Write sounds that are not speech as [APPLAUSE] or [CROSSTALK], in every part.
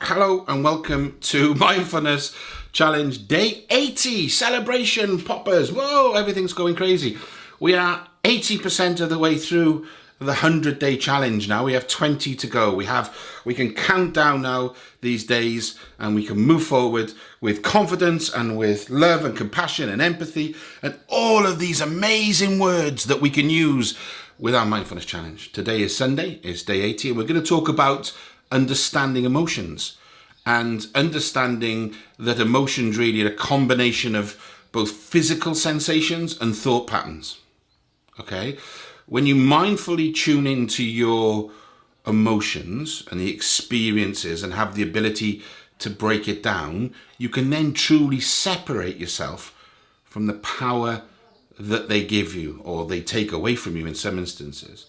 Hello and welcome to [LAUGHS] Mindfulness Challenge Day 80 celebration poppers. Whoa, everything's going crazy. We are 80% of the way through the 100 day challenge now. We have 20 to go. We have we can count down now these days and we can move forward with confidence and with love and compassion and empathy and all of these amazing words that we can use with our mindfulness challenge. Today is Sunday, it's day 80, and we're going to talk about understanding emotions and understanding that emotions really are a combination of both physical sensations and thought patterns. Okay? When you mindfully tune into your emotions and the experiences and have the ability to break it down, you can then truly separate yourself from the power that they give you or they take away from you in some instances.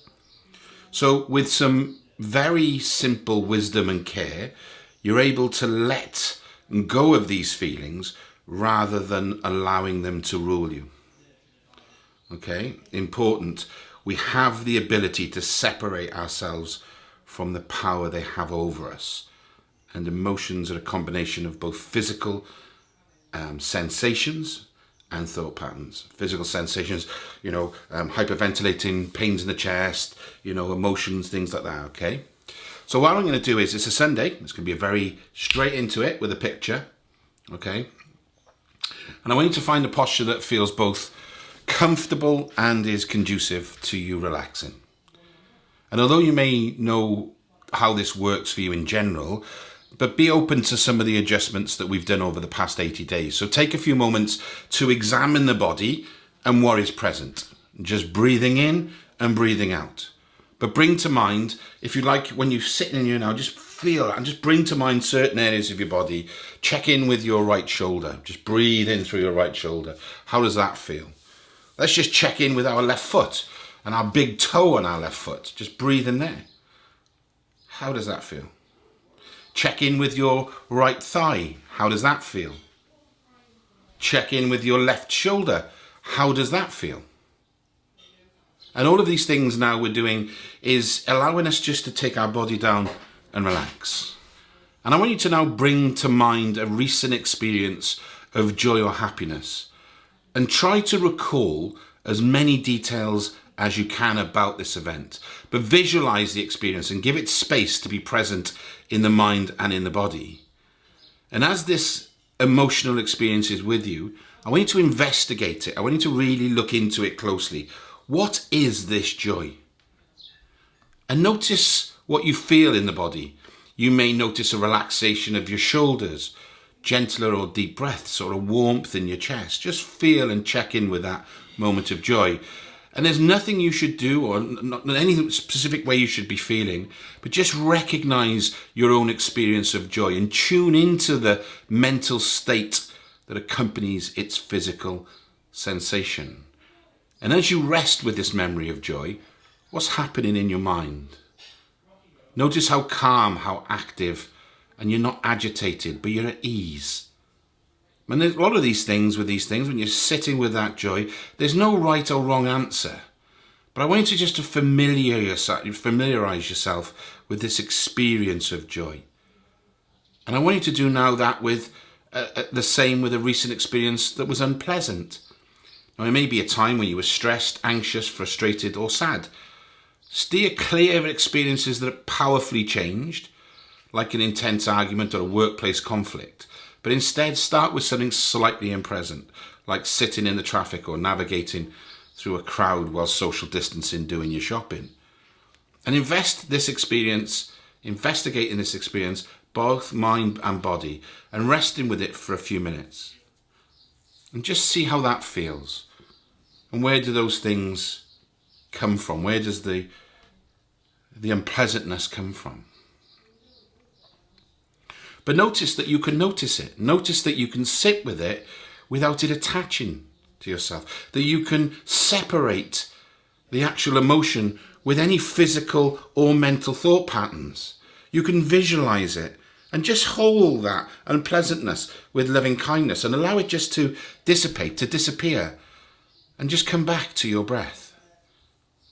So with some very simple wisdom and care, you're able to let go of these feelings rather than allowing them to rule you. Okay, important. We have the ability to separate ourselves from the power they have over us. And emotions are a combination of both physical um, sensations and thought patterns, physical sensations, you know, um, hyperventilating, pains in the chest, you know, emotions, things like that, okay? So what I'm going to do is, it's a Sunday, it's going to be a very straight into it with a picture, okay? And I want you to find a posture that feels both comfortable and is conducive to you relaxing. And although you may know how this works for you in general, but be open to some of the adjustments that we've done over the past 80 days. So take a few moments to examine the body and what is present. Just breathing in and breathing out. But bring to mind, if you like, when you're sitting in here now, just feel and just bring to mind certain areas of your body. Check in with your right shoulder. Just breathe in through your right shoulder. How does that feel? Let's just check in with our left foot and our big toe on our left foot. Just breathe in there. How does that feel? Check in with your right thigh. How does that feel? Check in with your left shoulder. How does that feel? And all of these things now we're doing is allowing us just to take our body down and relax. And I want you to now bring to mind a recent experience of joy or happiness and try to recall as many details as you can about this event, but visualize the experience and give it space to be present in the mind and in the body. And as this emotional experience is with you, I want you to investigate it. I want you to really look into it closely. What is this joy? And notice what you feel in the body. You may notice a relaxation of your shoulders, gentler or deep breaths, or a warmth in your chest. Just feel and check in with that moment of joy. And there's nothing you should do or not any specific way you should be feeling, but just recognize your own experience of joy and tune into the mental state that accompanies its physical sensation. And as you rest with this memory of joy, what's happening in your mind? Notice how calm, how active, and you're not agitated, but you're at ease. And there's a lot of these things with these things, when you're sitting with that joy, there's no right or wrong answer. But I want you to just to familiar yourself, familiarize yourself with this experience of joy. And I want you to do now that with uh, uh, the same with a recent experience that was unpleasant. Now, it may be a time when you were stressed, anxious, frustrated, or sad. Steer clear of experiences that are powerfully changed, like an intense argument or a workplace conflict but instead start with something slightly unpleasant, like sitting in the traffic or navigating through a crowd while social distancing doing your shopping. And invest this experience, investigate in this experience, both mind and body, and resting with it for a few minutes. And just see how that feels. And where do those things come from? Where does the, the unpleasantness come from? But notice that you can notice it. Notice that you can sit with it without it attaching to yourself. That you can separate the actual emotion with any physical or mental thought patterns. You can visualize it and just hold that unpleasantness with loving kindness and allow it just to dissipate, to disappear, and just come back to your breath.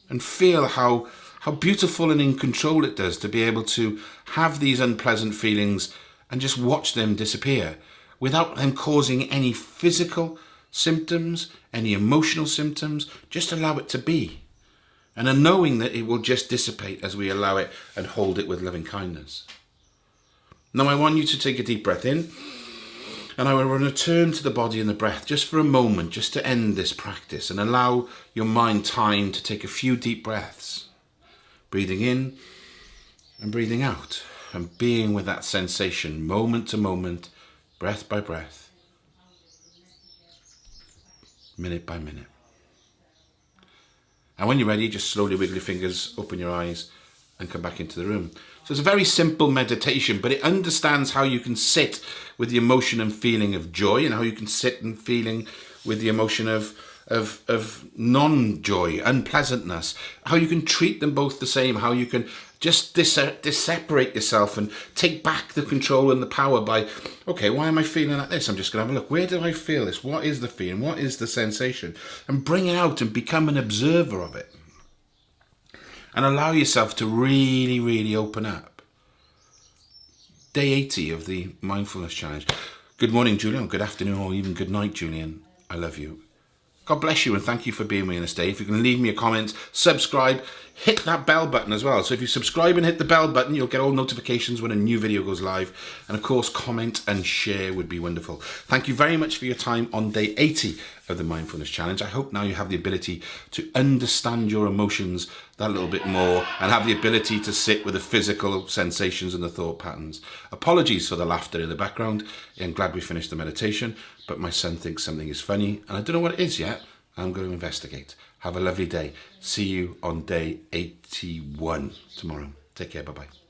And feel how, how beautiful and in control it does to be able to have these unpleasant feelings and just watch them disappear without them causing any physical symptoms, any emotional symptoms, just allow it to be. And a knowing that it will just dissipate as we allow it and hold it with loving kindness. Now I want you to take a deep breath in and I will return to the body and the breath just for a moment, just to end this practice and allow your mind time to take a few deep breaths. Breathing in and breathing out and being with that sensation moment to moment, breath by breath, minute by minute. And when you're ready, just slowly wiggle your fingers, open your eyes, and come back into the room. So it's a very simple meditation, but it understands how you can sit with the emotion and feeling of joy and how you can sit and feeling with the emotion of of, of non-joy, unpleasantness, how you can treat them both the same, how you can just dis separate yourself and take back the control and the power by, okay, why am I feeling like this? I'm just going to have a look. Where do I feel this? What is the feeling? What is the sensation? And bring it out and become an observer of it. And allow yourself to really, really open up. Day 80 of the Mindfulness Challenge. Good morning, Julian. Good afternoon, or even good night, Julian. I love you. God bless you and thank you for being with me on this day. If you can leave me a comment, subscribe, hit that bell button as well. So if you subscribe and hit the bell button, you'll get all notifications when a new video goes live. And of course, comment and share would be wonderful. Thank you very much for your time on day 80 of the Mindfulness Challenge. I hope now you have the ability to understand your emotions that little bit more and have the ability to sit with the physical sensations and the thought patterns. Apologies for the laughter in the background. I'm glad we finished the meditation, but my son thinks something is funny and I don't know what it is yet. I'm going to investigate. Have a lovely day. See you on day 81 tomorrow. Take care. Bye-bye.